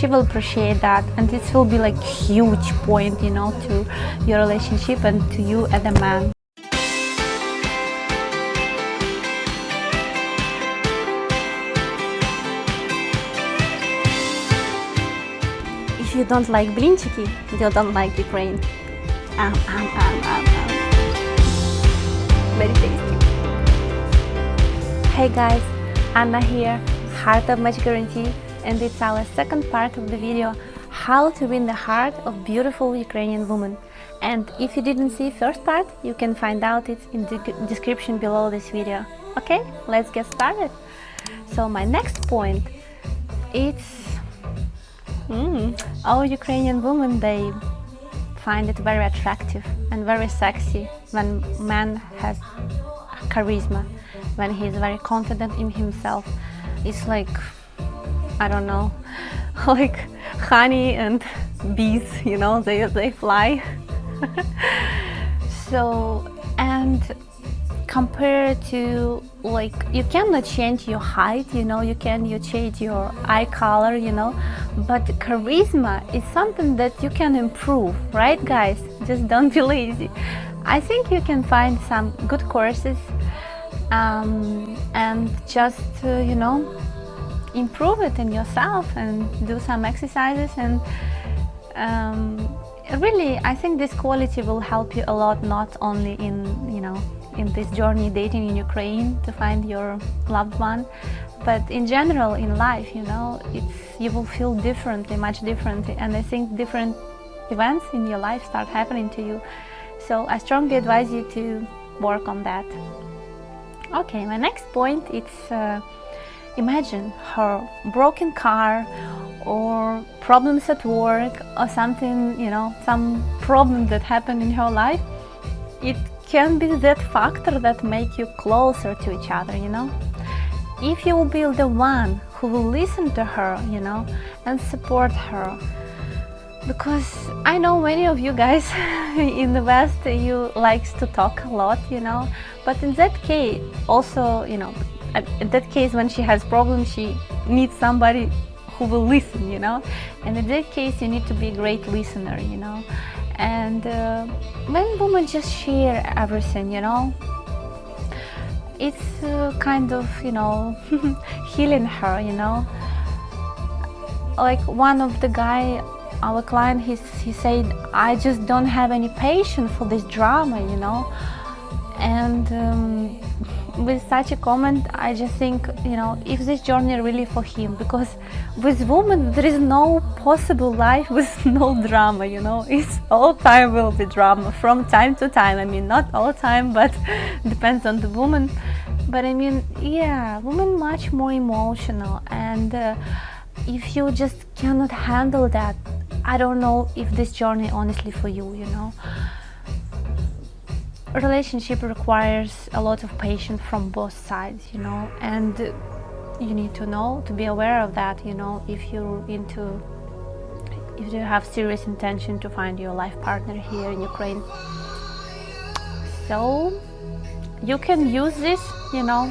she will appreciate that. And this will be like huge point you know to your relationship and to you as a man. If you don't like blinchiki you don't like Ukraine um, um, um, um, um. very tasty. Hey guys. Anna here. Heart of Match Guarantee and it's our second part of the video how to win the heart of beautiful Ukrainian woman. And if you didn't see first part you can find out it in the description below this video. Okay let's get started. So my next point it's mm, all Ukrainian women they find it very attractive and very sexy when man has charisma when he's very confident in himself. It's like I don't know, like honey and bees, you know, they, they fly. so, and compared to like you cannot change your height you know you can you change your eye color you know. But charisma is something that you can improve right guys? Just don't be lazy. I think you can find some good courses um, and just uh, you know improve it in yourself and do some exercises and um, really I think this quality will help you a lot not only in you know in this journey dating in Ukraine to find your loved one but in general in life you know it's you will feel differently much differently and I think different events in your life start happening to you. So I strongly advise you to work on that. Okay my next point it's uh, Imagine her broken car or problems at work or something, you know, some problem that happened in her life. It can be that factor that make you closer to each other, you know. If you will be the one who will listen to her, you know, and support her. Because I know many of you guys in the West, you likes to talk a lot, you know, but in that case, also, you know, in that case when she has problems she needs somebody who will listen you know? And in that case you need to be a great listener you know? And uh, when women just share everything you know? It's uh, kind of you know healing her you know? Like one of the guy our client he, he said I just don't have any patience for this drama you know? And um, with such a comment I just think you know if this journey really for him because with women there is no possible life with no drama you know? It's all time will be drama from time to time. I mean not all time but depends on the woman. But I mean yeah women much more emotional and uh, if you just cannot handle that I don't know if this journey honestly for you you know a relationship requires a lot of patience from both sides you know and you need to know to be aware of that you know if you're into if you have serious intention to find your life partner here in Ukraine. So you can use this you know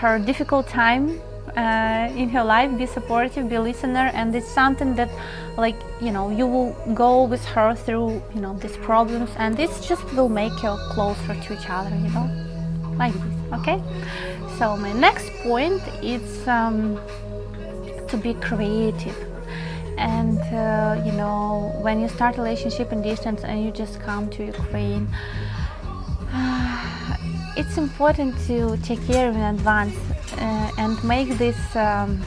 her difficult time in her life be supportive be listener and it's something that like you know you will go with her through you know these problems and this just will make you closer to each other you know like this okay? So my next point is um, to be creative. And uh, you know when you start relationship in distance and you just come to Ukraine it's important to take care in advance uh, and make this um,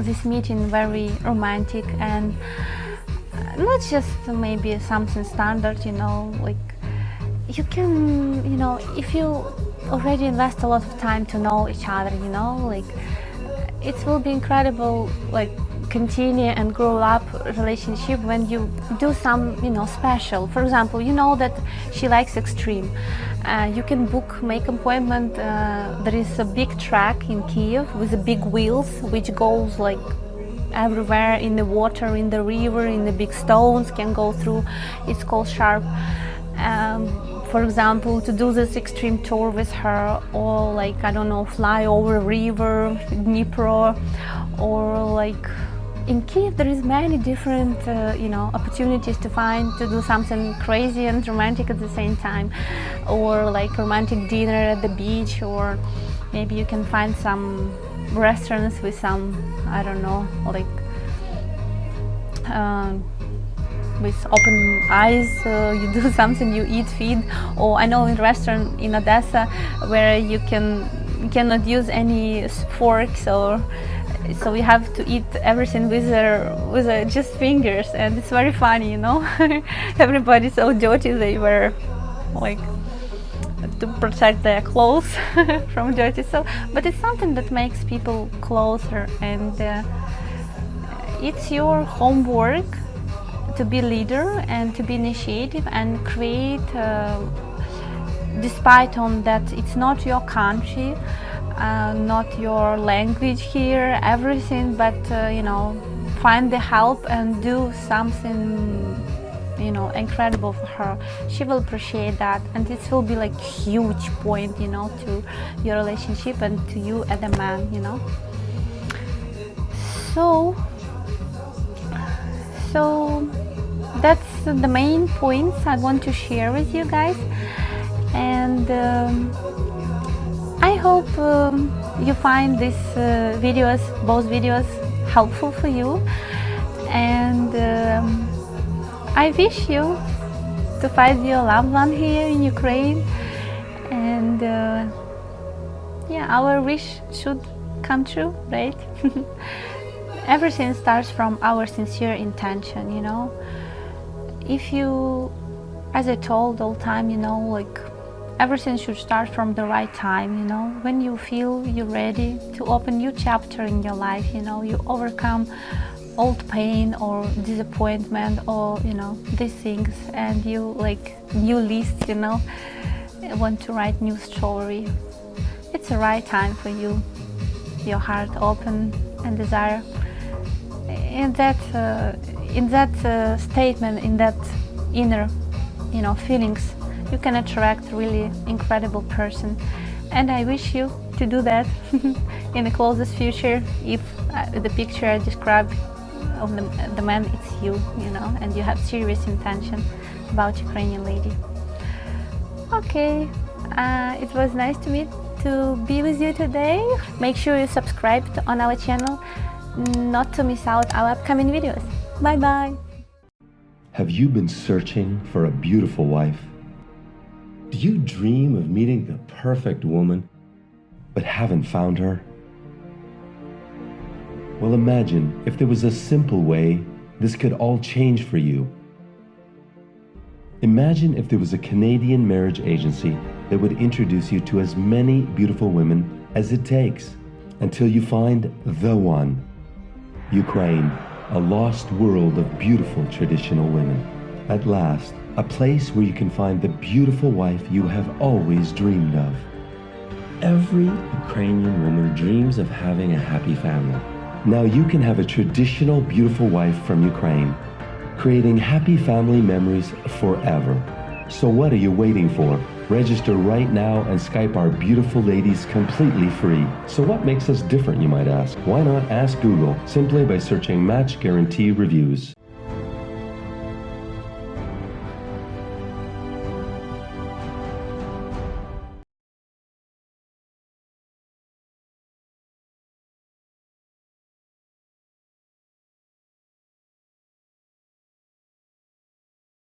this meeting very romantic and not just maybe something standard you know like you can you know if you already invest a lot of time to know each other you know like it will be incredible like continue and grow up relationship when you do some you know special. For example you know that she likes extreme. Uh, you can book make appointment uh, there is a big track in Kiev with the big wheels which goes like everywhere in the water in the river in the big stones can go through. It's called Sherp. Um, for example to do this extreme tour with her or like I don't know fly over river Dnipro or like in Kiev there is many different uh, you know opportunities to find to do something crazy and romantic at the same time. Or like romantic dinner at the beach or maybe you can find some restaurants with some I don't know like uh, with open eyes uh, you do something you eat feed or I know in restaurant in Odessa where you can you cannot use any forks or so we have to eat everything with our, with our just fingers and it's very funny you know? Everybody's so dirty they were like to protect their clothes from dirty so but it's something that makes people closer and uh, it's your homework to be leader and to be initiative and create uh, despite on that it's not your country uh, not your language here everything but uh, you know find the help and do something you know incredible for her. She will appreciate that and this will be like huge point you know to your relationship and to you as a man you know. So so that's the main points I want to share with you guys and um, I hope um, you find these uh, videos, both videos, helpful for you and um, I wish you to find your loved one here in Ukraine and uh, yeah, our wish should come true, right? Everything starts from our sincere intention, you know. If you, as I told all time, you know, like everything should start from the right time you know? When you feel you're ready to open new chapter in your life you know you overcome old pain or disappointment or you know these things and you like new list you know? Want to write new story. It's the right time for you. Your heart open and desire. In that uh, in that uh, statement in that inner you know feelings you can attract really incredible person. And I wish you to do that in the closest future if uh, the picture I described of the, the man it's you you know and you have serious intention about Ukrainian lady. Okay uh, it was nice to meet to be with you today. Make sure you subscribe on our channel not to miss out our upcoming videos. Bye bye have you been searching for a beautiful wife do you dream of meeting the perfect woman, but haven't found her? Well, imagine if there was a simple way this could all change for you. Imagine if there was a Canadian marriage agency that would introduce you to as many beautiful women as it takes until you find the one. Ukraine, a lost world of beautiful traditional women. At last, a place where you can find the beautiful wife you have always dreamed of. Every Ukrainian woman dreams of having a happy family. Now you can have a traditional beautiful wife from Ukraine, creating happy family memories forever. So what are you waiting for? Register right now and Skype our beautiful ladies completely free. So what makes us different, you might ask? Why not ask Google simply by searching Match Guarantee Reviews?